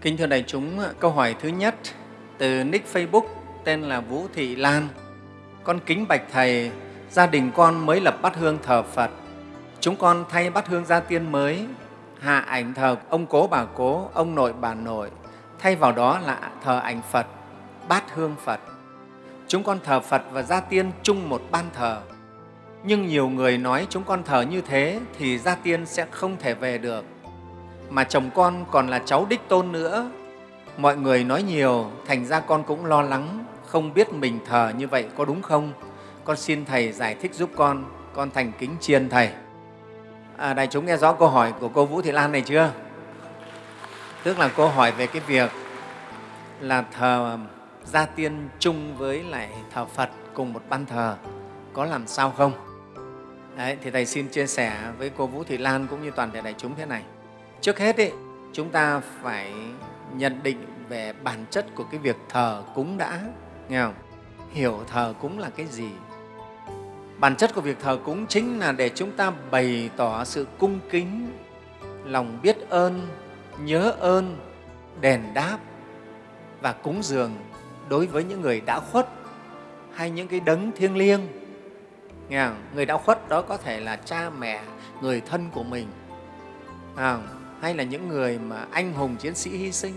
Kính thưa đại chúng, câu hỏi thứ nhất từ nick Facebook tên là Vũ Thị Lan. Con kính bạch Thầy, gia đình con mới lập bát hương thờ Phật. Chúng con thay bát hương gia tiên mới, hạ ảnh thờ ông cố bà cố, ông nội bà nội, thay vào đó là thờ ảnh Phật, bát hương Phật. Chúng con thờ Phật và gia tiên chung một ban thờ. Nhưng nhiều người nói chúng con thờ như thế thì gia tiên sẽ không thể về được mà chồng con còn là cháu đích tôn nữa. Mọi người nói nhiều, thành ra con cũng lo lắng, không biết mình thờ như vậy có đúng không? Con xin Thầy giải thích giúp con, con thành kính chiên Thầy. À, đại chúng nghe rõ câu hỏi của cô Vũ Thị Lan này chưa? Tức là cô hỏi về cái việc là thờ gia tiên chung với lại thờ Phật cùng một ban thờ có làm sao không? Đấy, thì Thầy xin chia sẻ với cô Vũ Thị Lan cũng như toàn thể đại chúng thế này. Trước hết, ý, chúng ta phải nhận định về bản chất của cái việc thờ cúng đã, nghe không? hiểu thờ cúng là cái gì. Bản chất của việc thờ cúng chính là để chúng ta bày tỏ sự cung kính, lòng biết ơn, nhớ ơn, đền đáp và cúng dường đối với những người đã khuất hay những cái đấng thiêng liêng. Nghe không? Người đã khuất đó có thể là cha mẹ, người thân của mình. À, hay là những người mà anh hùng chiến sĩ hy sinh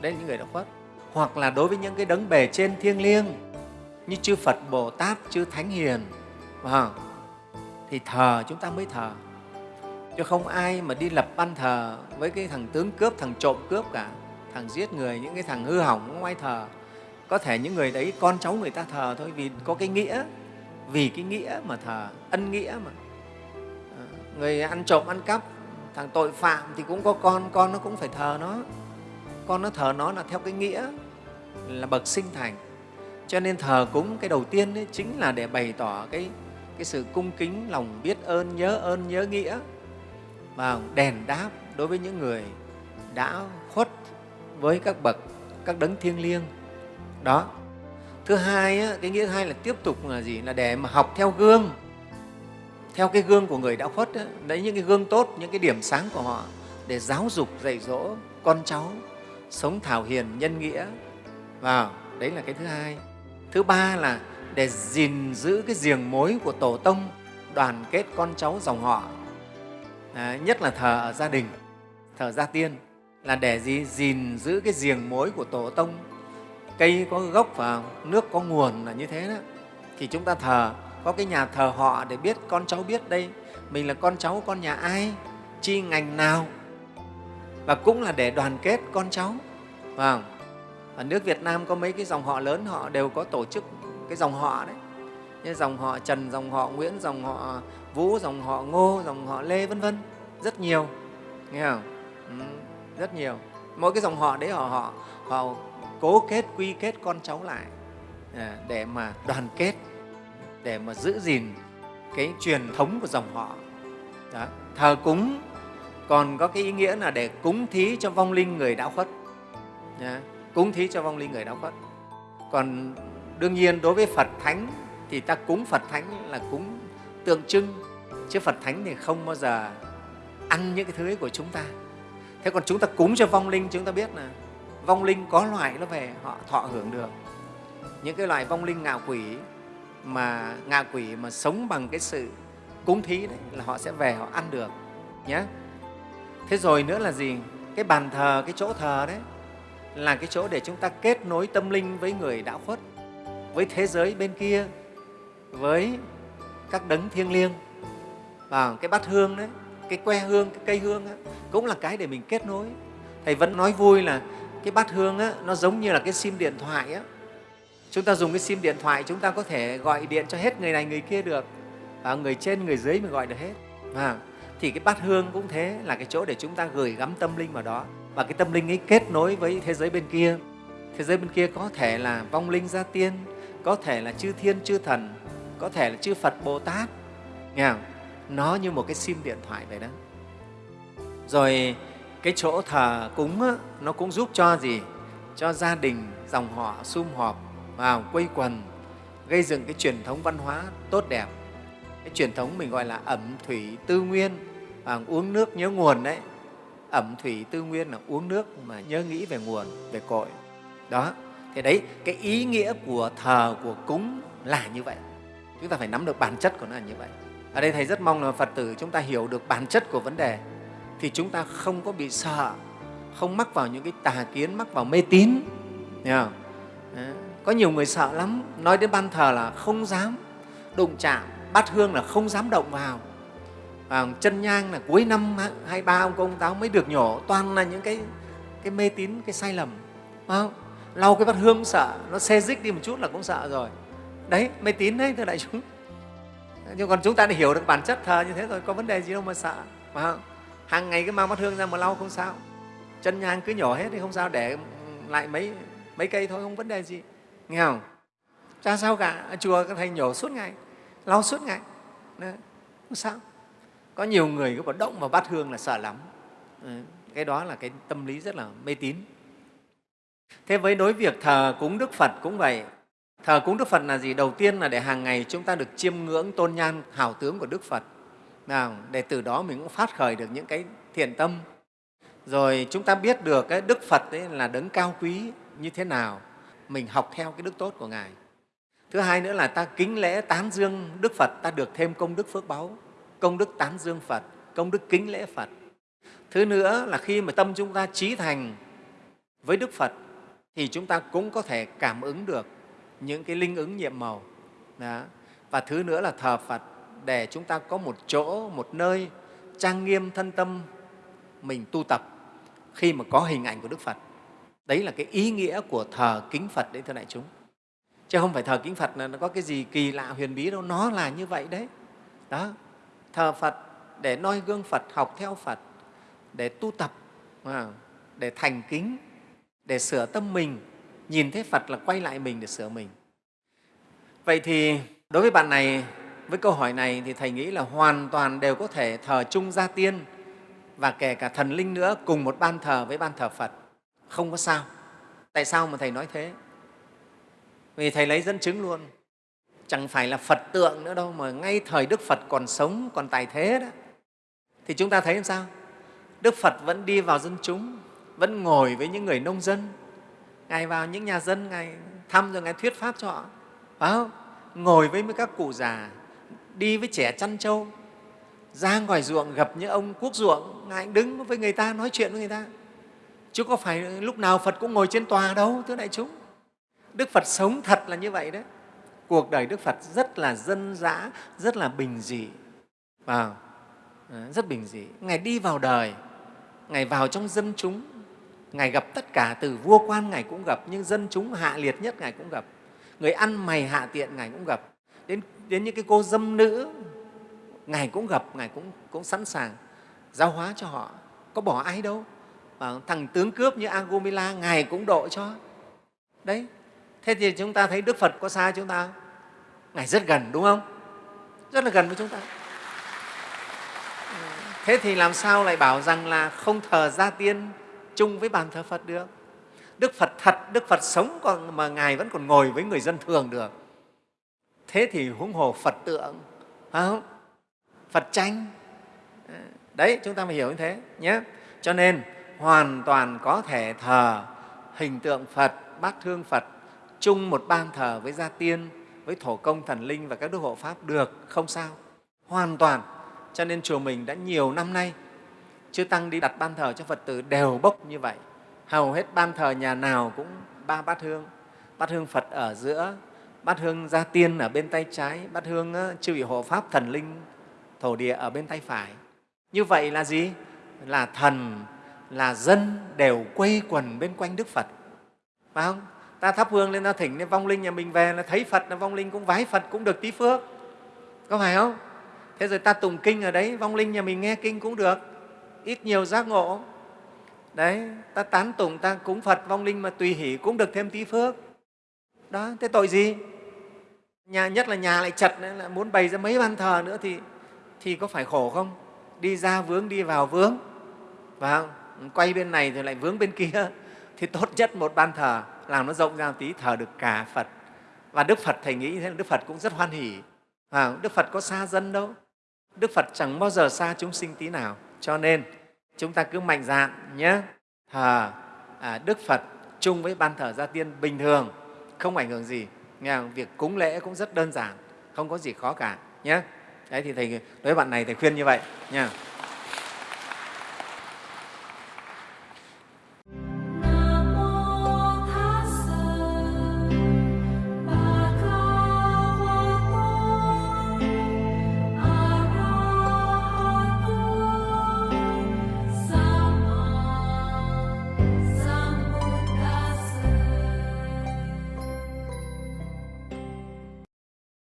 đấy là những người đã khuất. Hoặc là đối với những cái đấng bề trên thiêng liêng như chư Phật Bồ Tát chư Thánh Hiền à, thì thờ chúng ta mới thờ. Chứ không ai mà đi lập ban thờ với cái thằng tướng cướp thằng trộm cướp cả thằng giết người những cái thằng hư hỏng không ai thờ. Có thể những người đấy con cháu người ta thờ thôi vì có cái nghĩa vì cái nghĩa mà thờ ân nghĩa mà. À, người ăn trộm ăn cắp thằng tội phạm thì cũng có con con nó cũng phải thờ nó. Con nó thờ nó là theo cái nghĩa là bậc sinh thành. Cho nên thờ cúng cái đầu tiên ấy, chính là để bày tỏ cái, cái sự cung kính lòng biết ơn nhớ ơn nhớ nghĩa. Và đền đáp đối với những người đã khuất với các bậc các đấng thiêng liêng. Đó. Thứ hai cái nghĩa thứ hai là tiếp tục là gì? Là để mà học theo gương theo cái gương của người đã khuất đó, đấy những cái gương tốt những cái điểm sáng của họ để giáo dục dạy dỗ con cháu sống thảo hiền nhân nghĩa. Vào đấy là cái thứ hai. Thứ ba là để gìn giữ cái giềng mối của tổ tông đoàn kết con cháu dòng họ. À, nhất là thờ ở gia đình thờ gia tiên là để gì? Gìn giữ cái giềng mối của tổ tông. Cây có gốc và nước có nguồn là như thế đó. Thì chúng ta thờ có cái nhà thờ họ để biết con cháu biết đây. Mình là con cháu con nhà ai chi ngành nào. Và cũng là để đoàn kết con cháu. Vâng. Ở nước Việt Nam có mấy cái dòng họ lớn họ đều có tổ chức cái dòng họ đấy. Như dòng họ Trần, dòng họ Nguyễn, dòng họ Vũ, dòng họ Ngô, dòng họ Lê vân vân. Rất nhiều. Nghe không? Ừ, rất nhiều. Mỗi cái dòng họ đấy họ họ họ cố kết quy kết con cháu lại à, để mà đoàn kết để mà giữ gìn cái truyền thống của dòng họ Đó. thờ cúng còn có cái ý nghĩa là để cúng thí cho vong linh người đã khuất Đó. cúng thí cho vong linh người đã khuất còn đương nhiên đối với phật thánh thì ta cúng phật thánh là cúng tượng trưng, chứ phật thánh thì không bao giờ ăn những cái thứ ấy của chúng ta thế còn chúng ta cúng cho vong linh, chúng ta biết là vong linh có loại nó về họ, thọ hưởng được những cái loại vong linh ngạo quỷ mà ngạ quỷ mà sống bằng cái sự cúng thí đấy là họ sẽ về họ ăn được nhé thế rồi nữa là gì? Cái bàn thờ cái chỗ thờ đấy là cái chỗ để chúng ta kết nối tâm linh với người đã khuất với thế giới bên kia với các đấng thiêng liêng. Và cái bát hương đấy cái que hương cái cây hương ấy, cũng là cái để mình kết nối. Thầy vẫn nói vui là cái bát hương á, nó giống như là cái sim điện thoại á, chúng ta dùng cái sim điện thoại chúng ta có thể gọi điện cho hết người này người kia được. Và người trên người dưới mình gọi được hết. À, thì cái bát hương cũng thế là cái chỗ để chúng ta gửi gắm tâm linh vào đó. Và cái tâm linh ấy kết nối với thế giới bên kia. Thế giới bên kia có thể là vong linh gia tiên có thể là chư thiên chư thần có thể là chư phật bồ tát. Nghe không? nó như một cái sim điện thoại vậy đó. Rồi cái chỗ thờ cúng á, nó cũng giúp cho gì? Cho gia đình dòng họ sum họp vào quây quần, gây dựng cái truyền thống văn hóa tốt đẹp. Cái truyền thống mình gọi là ẩm thủy tư nguyên, và uống nước nhớ nguồn đấy. Ẩm thủy tư nguyên là uống nước mà nhớ nghĩ về nguồn, về cội. Đó, thì đấy, cái ý nghĩa của thờ, của cúng là như vậy. Chúng ta phải nắm được bản chất của nó là như vậy. Ở đây thầy rất mong là phật tử chúng ta hiểu được bản chất của vấn đề, thì chúng ta không có bị sợ, không mắc vào những cái tà kiến, mắc vào mê tín không? Có nhiều người sợ lắm. Nói đến ban thờ là không dám. Đụng chạm bát hương là không dám động vào. À, chân nhang là cuối năm hai ba ông công táo mới được nhổ. Toàn là những cái cái mê tín cái sai lầm. Không? lau cái bát hương cũng sợ. Nó xê dích đi một chút là cũng sợ rồi. Đấy mê tín đấy thưa đại chúng. Nhưng còn chúng ta đã hiểu được bản chất thờ như thế rồi có vấn đề gì đâu mà sợ. Phải không? Hàng ngày cứ mang bát hương ra mà lau không sao. Chân nhang cứ nhổ hết thì không sao để lại mấy mấy cây thôi không vấn đề gì nghe không? Chả sao cả? Chùa các thầy nhổ suốt ngày, lau suốt ngày. Đấy. không sao. Có nhiều người cứ bảo động vào bát hương là sợ lắm. Ừ, cái đó là cái tâm lý rất là mê tín. Thế với đối việc thờ cúng đức phật cũng vậy. Thờ cúng đức phật là gì? Đầu tiên là để hàng ngày chúng ta được chiêm ngưỡng tôn nhan hào tướng của đức phật. Nào, để từ đó mình cũng phát khởi được những cái thiện tâm. Rồi chúng ta biết được cái đức phật ấy là đấng cao quý như thế nào mình học theo cái đức tốt của ngài. Thứ hai nữa là ta kính lễ tán dương đức phật, ta được thêm công đức phước báu, công đức tán dương phật, công đức kính lễ phật. Thứ nữa là khi mà tâm chúng ta trí thành với đức phật, thì chúng ta cũng có thể cảm ứng được những cái linh ứng nhiệm màu. Đó. và thứ nữa là thờ phật, để chúng ta có một chỗ, một nơi trang nghiêm thân tâm mình tu tập khi mà có hình ảnh của đức phật đấy là cái ý nghĩa của thờ kính phật đấy, thưa đại chúng. Chứ không phải thờ kính phật là nó có cái gì kỳ lạ huyền bí đâu, nó là như vậy đấy. Đó, thờ phật để noi gương phật, học theo phật, để tu tập à, để thành kính, để sửa tâm mình. Nhìn thấy phật là quay lại mình để sửa mình. Vậy thì đối với bạn này, với câu hỏi này thì thầy nghĩ là hoàn toàn đều có thể thờ chung gia tiên và kể cả thần linh nữa cùng một ban thờ với ban thờ phật không có sao. Tại sao mà thầy nói thế? Vì thầy lấy dẫn chứng luôn. Chẳng phải là phật tượng nữa đâu, mà ngay thời đức phật còn sống, còn tài thế đó. Thì chúng ta thấy làm sao? Đức phật vẫn đi vào dân chúng, vẫn ngồi với những người nông dân. Ngài vào những nhà dân, ngài thăm rồi ngài thuyết pháp cho họ. Phải không? Ngồi với các cụ già, đi với trẻ chăn trâu, ra ngoài ruộng gặp những ông quốc ruộng, ngài đứng với người ta, nói chuyện với người ta chứ có phải lúc nào phật cũng ngồi trên tòa đâu thưa đại chúng. Đức phật sống thật là như vậy đấy. Cuộc đời đức phật rất là dân dã rất là bình dị. Vào à, rất bình dị. Ngài đi vào đời ngài vào trong dân chúng. Ngài gặp tất cả từ vua quan ngài cũng gặp nhưng dân chúng hạ liệt nhất ngài cũng gặp. Người ăn mày hạ tiện ngài cũng gặp. Đến, đến những cái cô dâm nữ ngài cũng gặp ngài cũng, cũng sẵn sàng giáo hóa cho họ. Có bỏ ai đâu thằng tướng cướp như Agumila, ngài cũng độ cho. Đấy, thế thì chúng ta thấy đức phật có xa chúng ta ngài rất gần, đúng không? Rất là gần với chúng ta. Thế thì làm sao lại bảo rằng là không thờ gia tiên chung với bàn thờ phật được? Đức phật thật, đức phật sống còn mà ngài vẫn còn ngồi với người dân thường được. Thế thì huống hồ phật tượng, phải không? Phật tranh đấy, chúng ta phải hiểu như thế nhé. Cho nên hoàn toàn có thể thờ hình tượng phật, bát thương phật chung một ban thờ với gia tiên, với thổ công thần linh và các đức hộ pháp được, không sao. Hoàn toàn. Cho nên chùa mình đã nhiều năm nay chư tăng đi đặt ban thờ cho phật tử đều bốc như vậy. Hầu hết ban thờ nhà nào cũng ba bát hương. Bát hương phật ở giữa, bát hương gia tiên ở bên tay trái, bát hương chư vị hộ pháp thần linh, thổ địa ở bên tay phải. Như vậy là gì? Là thần là dân đều quây quần bên quanh đức phật. Phải không? Ta thắp hương lên ta thỉnh lên vong linh nhà mình về là thấy phật là vong linh cũng vái phật cũng được tí phước. Có phải không? Thế rồi ta tụng kinh ở đấy vong linh nhà mình nghe kinh cũng được. Ít nhiều giác ngộ. Đấy ta tán tụng ta cúng phật vong linh mà tùy hỷ cũng được thêm tí phước. Đó thế tội gì? Nhà nhất là nhà lại chật nữa, là muốn bày ra mấy ban thờ nữa thì thì có phải khổ không? Đi ra vướng đi vào vướng. Phải không? Quay bên này rồi lại vướng bên kia thì tốt nhất một ban thờ làm nó rộng ra một tí thờ được cả phật. Và đức phật thầy nghĩ thế đức phật cũng rất hoan hỉ à, đức phật có xa dân đâu. Đức phật chẳng bao giờ xa chúng sinh tí nào. Cho nên chúng ta cứ mạnh dạn nhé. Thờ à, đức phật chung với ban thờ gia tiên bình thường không ảnh hưởng gì. Nghe không? việc cúng lễ cũng rất đơn giản không có gì khó cả nhé. Đấy thì thầy đối với bạn này thầy khuyên như vậy nha